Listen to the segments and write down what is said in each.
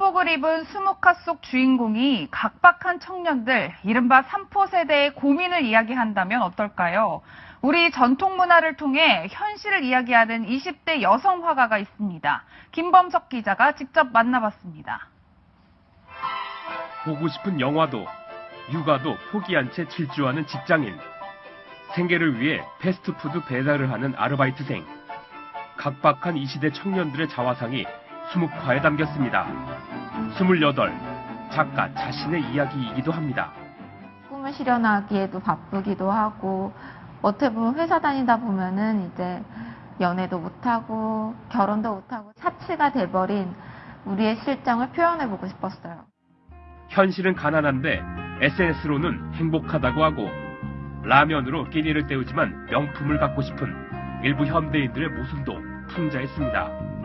한복을 입은 수묵화 속 주인공이 각박한 청년들, 이른바 삼포 세대의 고민을 이야기한다면 어떨까요? 우리 전통 문화를 통해 현실을 이야기하는 20대 여성 화가가 있습니다. 김범석 기자가 직접 만나봤습니다. 보고 싶은 영화도 육아도 포기한 채 질주하는 직장인 생계를 위해 패스트푸드 배달을 하는 아르바이트생 각박한 이 시대 청년들의 자화상이 수묵화에 담겼습니다. 28 작가 자신의 이야기이기도 합니다. 꿈을 실현하기에도 바쁘기도 하고 어떻게 보면 회사 다니다 보면은 이제 연애도 못하고 결혼도 못하고 사치가 돼버린 우리의 실정을 표현해보고 싶었어요. 현실은 가난한데 SNS로는 행복하다고 하고 라면으로 끼니를 때우지만 명품을 갖고 싶은 일부 현대인들의 모습도 풍자했습니다.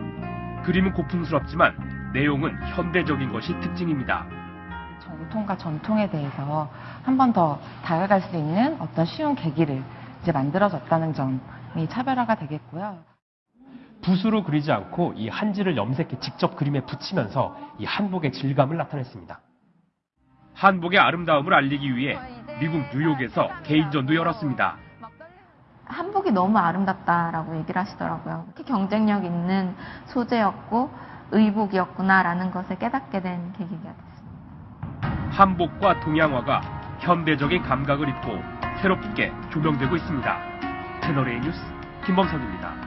그림은 고풍스럽지만 내용은 현대적인 것이 특징입니다. 정통과 전통에 대해서 한 번 더 다가갈 수 있는 어떤 쉬운 계기를 이제 만들어졌다는 점이 차별화가 되겠고요. 붓으로 그리지 않고 이 한지를 염색해 직접 그림에 붙이면서 이 한복의 질감을 나타냈습니다. 한복의 아름다움을 알리기 위해 미국 뉴욕에서 개인전도 열었습니다. 한복이 너무 아름답다라고 얘기를 하시더라고요. 특히 경쟁력 있는 소재였고 의복이었구나라는 것을 깨닫게 된 계기가 됐습니다. 한복과 동양화가 현대적인 감각을 입고 새롭게 조명되고 있습니다. 채널A 뉴스 김범석입니다.